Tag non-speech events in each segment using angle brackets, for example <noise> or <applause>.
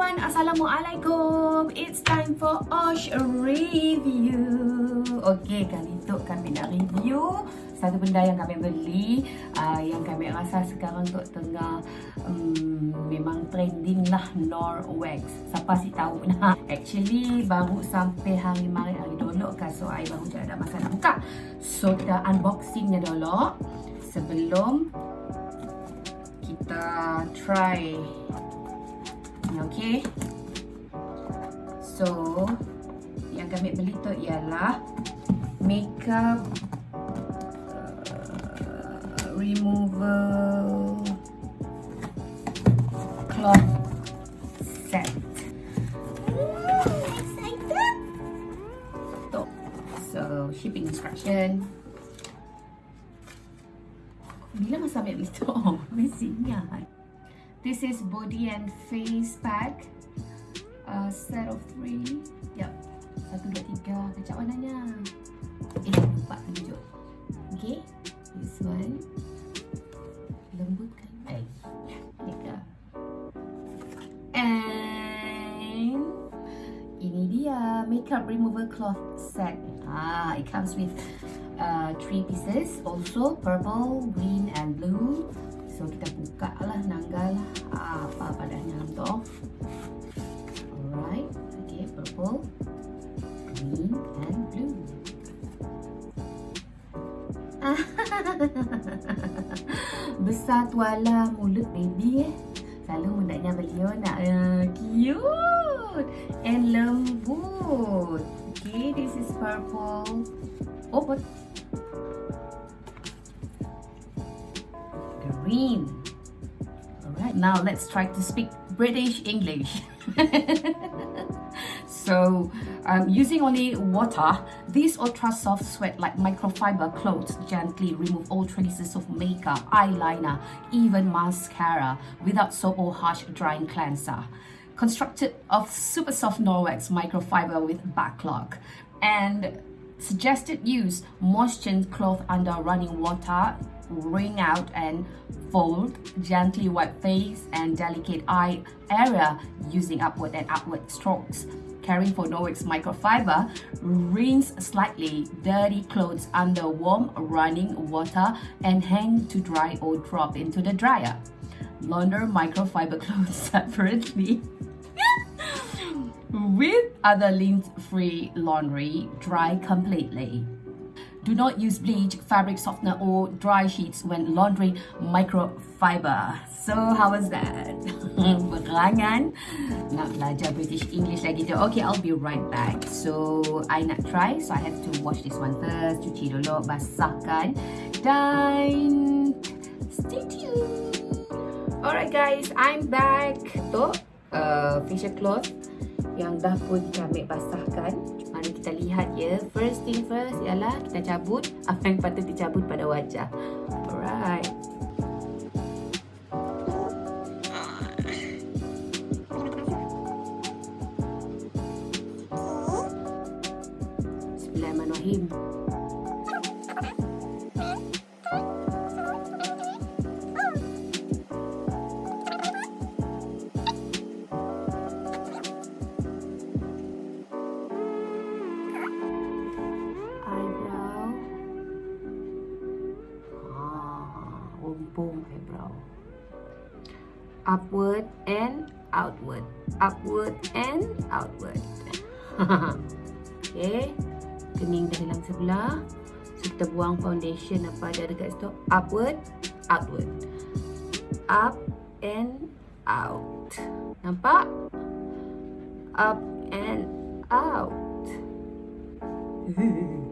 everyone, Assalamualaikum. It's time for Osh Review. Okay, kali tu kami nak review Satu benda yang kami beli uh, Yang kami rasa sekarang tu tengah um, Memang trending lah Norwex. Siapa sih tahu nah <laughs> Actually, baru sampai hari mari hari dulu kan So, I baru je ada masa nak buka. So, kita unboxingnya dulu Sebelum kita try Okay. So, yang kami beli tu ialah makeup uh, removal cloth set. So, shipping instruction. Bila masa ambil beli tu? <laughs> Oh, mesti ingat. This is body and face pack. Uh, set of three. Yep. Satu, dua, tiga. Kacau warnanya. Eh, lupa tunjuk. Okay. This one. Lembut kan? Eh. Tiga. And ini dia makeup remover cloth set. Ah, it comes with uh, three pieces. Also purple, green, and blue. So kita buka lah nanggal apa padanya tu. Alright, okay, purple, green and blue. <laughs> Besar tuala mulut baby eh. Selalu mudahnya beliau nak uh, cute and lembut. Okay, this is purple. Oh, green. Alright, now let's try to speak British English. <laughs> so, um, using only water, these ultra soft sweat like microfiber clothes gently remove all traces of makeup, eyeliner, even mascara without soap or harsh drying cleanser. Constructed of super soft Norwex microfiber with backlog and suggested use moistened cloth under running water wring out and fold, gently wipe face and delicate eye area using upward and outward strokes. Caring for Norwex microfiber, rinse slightly dirty clothes under warm running water and hang to dry or drop into the dryer. Launder microfiber <laughs> clothes separately. <laughs> With other lint-free laundry, dry completely. Do not use bleach, fabric softener or dry sheets when laundering microfiber. So how was that? <laughs> Berangan nak belajar British English lagi tu. Okay, I'll be right back. So I nak try. So I have to wash this one first. Cuci dulu, basahkan dan stay tuned. Alright guys, I'm back. Tu uh, facial cloth yang dah pun kami basahkan. Kita lihat ya. First thing first ialah kita cabut apa yang patut dicabut pada wajah. Alright. Bismillahirrahmanirrahim. Bumbung eyebrow upward and outward. Upward and outward. <laughs> Okay. Kening dah hilang sebelah. So kita buang foundation apa ada dekat situ. Upward outward. Up and out. Nampak? Up and out <laughs>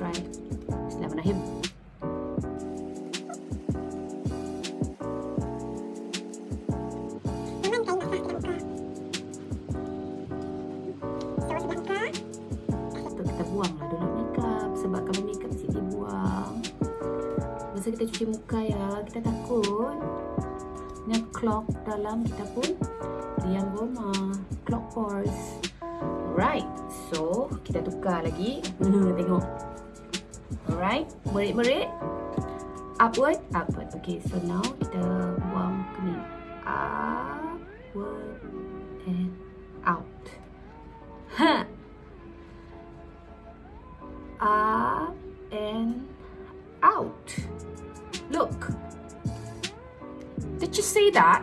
try. Bismillahirrahmanirrahim. kita buang dulu makeup sebab kalau makeup mesti dibuang masa kita cuci muka ya kita takut Ingat clock dalam kita pun diam rumah. Clock pores. Right. So, kita tukar lagi. <laughs> Tengok. Alright. Merit-merit. Upward. Upward. Okay. So, now kita buang ni. Upward and out. Ha. Up and out. Look. Did you see that?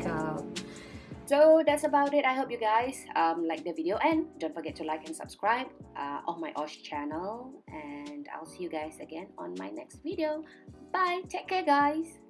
So that's about it. I hope you guys um, like the video and don't forget to like and subscribe uh, on my Osh channel. And I'll see you guys again on my next video. Bye. Take care, guys.